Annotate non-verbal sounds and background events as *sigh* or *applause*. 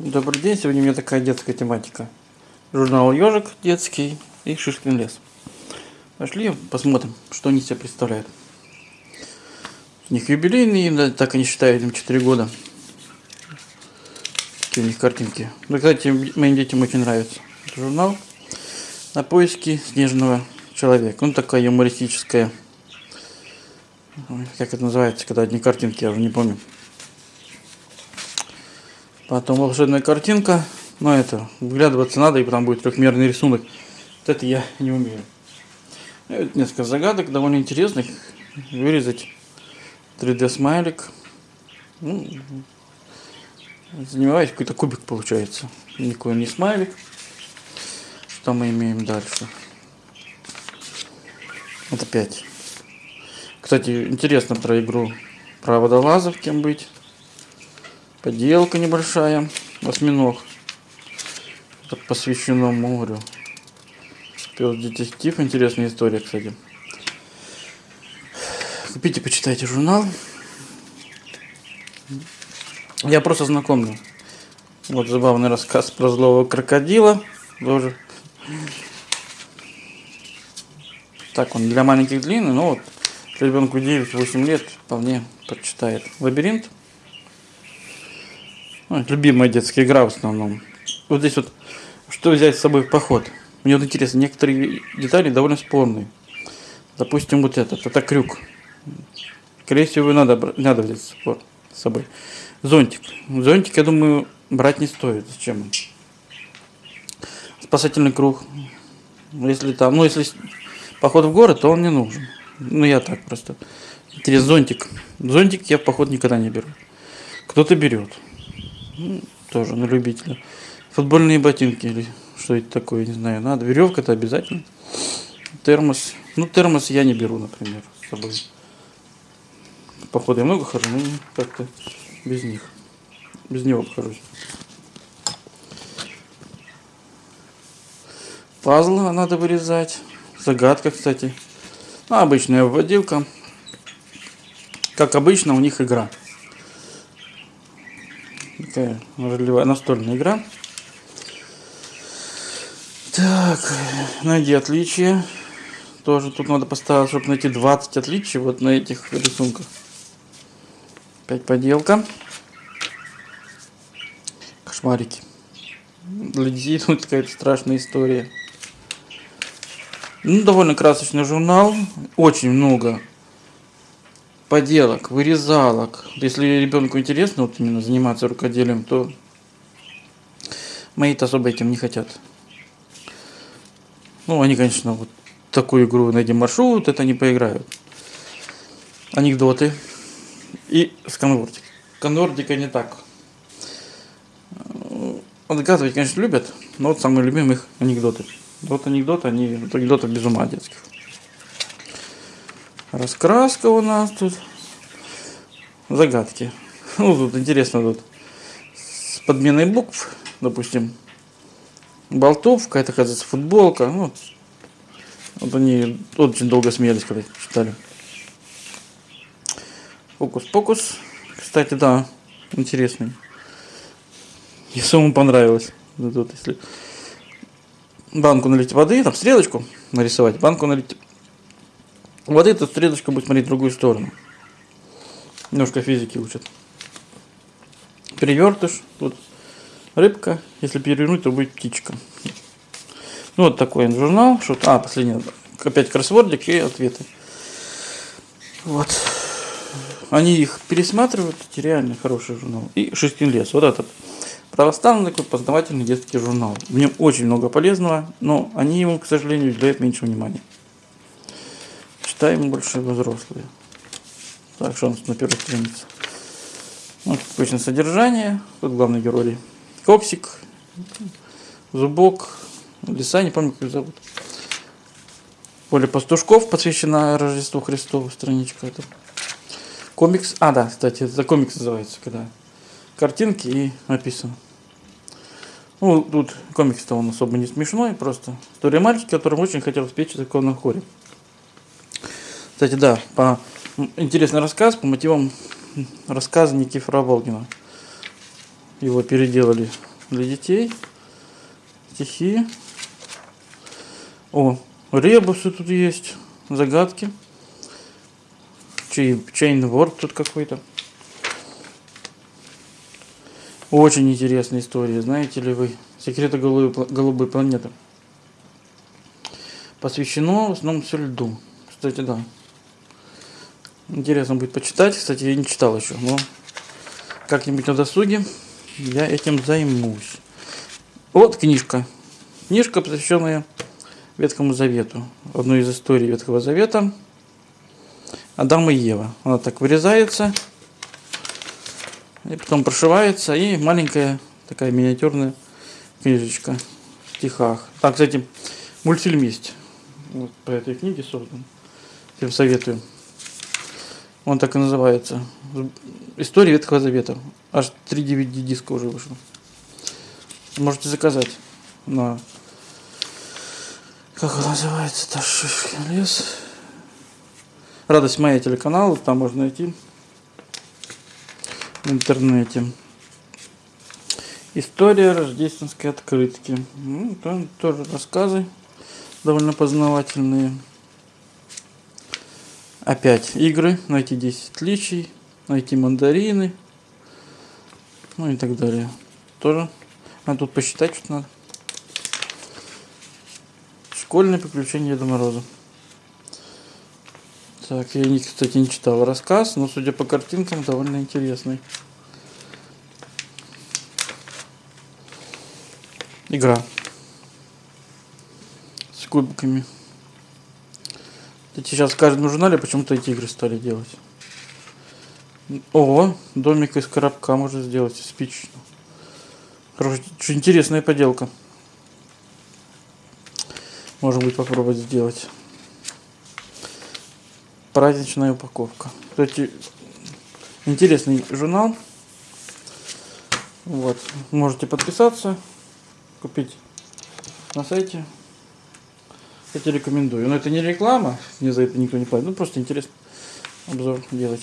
Добрый день, сегодня у меня такая детская тематика. Журнал «Ежик» детский и «Шишкин лес». Пошли посмотрим, что они себя представляют. У них юбилейные, да, так они считают, им 4 года. Такие у них картинки. Ну, кстати, моим детям очень нравится. Это журнал на поиски снежного человека. Он такая юмористическая. Как это называется, когда одни картинки, я уже не помню. Потом волшебная картинка. Но это, вглядываться надо, и потом будет трехмерный рисунок. Вот это я не умею. И несколько загадок довольно интересных. Вырезать 3D смайлик. Ну, занимаюсь, какой-то кубик получается. Никакой не смайлик. Что мы имеем дальше? Это 5. Кстати, интересно про игру про водолазов, кем быть. Поделка небольшая. Осьминог. Это посвящено морю. Пес детектив. Интересная история, кстати. Купите, почитайте журнал. Я просто знакомлю. Вот забавный рассказ про злого крокодила. Тоже. Так, он для маленьких длинный, но вот ребенку 9-8 лет вполне прочитает. Лабиринт. Ну, любимая детская игра в основном. Вот здесь вот, что взять с собой в поход. Мне вот интересно, некоторые детали довольно спорные. Допустим, вот этот, это крюк. Скорее всего, надо, надо взять с собой. Зонтик. Зонтик, я думаю, брать не стоит. Зачем? Спасательный круг. Если там, ну, если поход в город, то он не нужен. Ну, я так просто. Интересно, зонтик. Зонтик я в поход никогда не беру. Кто-то берет. Ну, тоже на любителя. Футбольные ботинки или что это такое, не знаю. Надо. Веревка-то обязательно. Термос. Ну, термос я не беру, например, с собой. Походу я много хожу, но как-то без них. Без него обхожусь. Пазлы надо вырезать. Загадка, кстати. Ну, обычная вводилка. Как обычно, у них игра такая ролевая настольная игра. Так, найди отличия. Тоже тут надо поставить, чтобы найти 20 отличий вот на этих рисунках. Опять поделка. Кошмарики. Для детей тут какая-то страшная история. Ну, довольно красочный журнал. Очень много поделок, вырезалок. Если ребенку интересно вот именно заниматься рукоделием, то мои-то особо этим не хотят. Ну, они, конечно, вот такую игру найди маршрут, это не поиграют. Анекдоты. И сканвордик. Сканвордика не так. Отгадывать, конечно, любят, но вот самые любимые их анекдоты. Вот анекдоты, они от без ума детских. Раскраска у нас тут. Загадки. *laughs* Ну, тут интересно тут. С подменой букв, допустим. Болтовка, это, оказывается, футболка. Ну, вот они очень долго смеялись, когда читали. Фокус-покус. Кстати, да, интересный. И самому понравилось. Вот, если банку налить воды, там стрелочку нарисовать, банку налить вот эта стрелочка будет смотреть в другую сторону. Немножко физики учат. Перевертыш. Тут рыбка. Если перевернуть, то будет птичка. Ну, вот такой журнал. Что а, последний. Опять кроссвордик и ответы. Вот. Они их пересматривают. Это реально хороший журнал. И Шишкин лес. Вот этот. Православный такой познавательный детский журнал. В нем очень много полезного, но они ему, к сожалению, уделяют меньше внимания читаем больше взрослые. Так, что у нас на первой странице? Вот обычно содержание. Тут главный герой. Коксик, Зубок, Лиса, не помню, как их зовут. Поле пастушков посвящена Рождеству Христову, страничка. Это. Комикс. А, да, кстати, это комикс называется, когда картинки и написано. Ну, тут комикс-то он особо не смешной, просто история мальчика, которому очень хотел спеть в законном хоре. Кстати, да, по интересный рассказ по мотивам рассказа Никифора Волгина. Его переделали для детей. Стихи. О, ребусы тут есть. Загадки. Чей, чейнворд тут какой-то. Очень интересная история, знаете ли вы. Секреты голубой, голубой планеты. Посвящено в основном все льду. Кстати, да. Интересно будет почитать. Кстати, я не читал еще, но как-нибудь на досуге я этим займусь. Вот книжка. Книжка, посвященная Ветхому Завету. Одной из историй Ветхого Завета. Адам и Ева. Она так вырезается. И потом прошивается. И маленькая такая миниатюрная книжечка в стихах. Так, кстати, мультфильм есть. Вот по этой книге создан. Всем советую. Он так и называется. История Ветхого Завета. Аж 3 DVD диска уже вышло. Можете заказать на... Как он называется? Ташишкин лес. Радость моя телеканал. Там можно найти в интернете. История рождественской открытки. Ну, там тоже рассказы довольно познавательные. Опять игры, найти 10 отличий, найти мандарины, ну и так далее. Тоже а тут посчитать что надо. Школьные приключения Деда Мороза. Так, я, кстати, не читал рассказ, но судя по картинкам, довольно интересный. Игра. С кубиками. Сейчас в каждом журнале почему-то эти игры стали делать. О, домик из коробка можно сделать, спичечно. Короче, интересная поделка. Может быть попробовать сделать. Праздничная упаковка. Кстати, интересный журнал. Вот. Можете подписаться, купить на сайте. Я тебе рекомендую. Но это не реклама, мне за это никто не платит. Ну просто интересно обзор делать.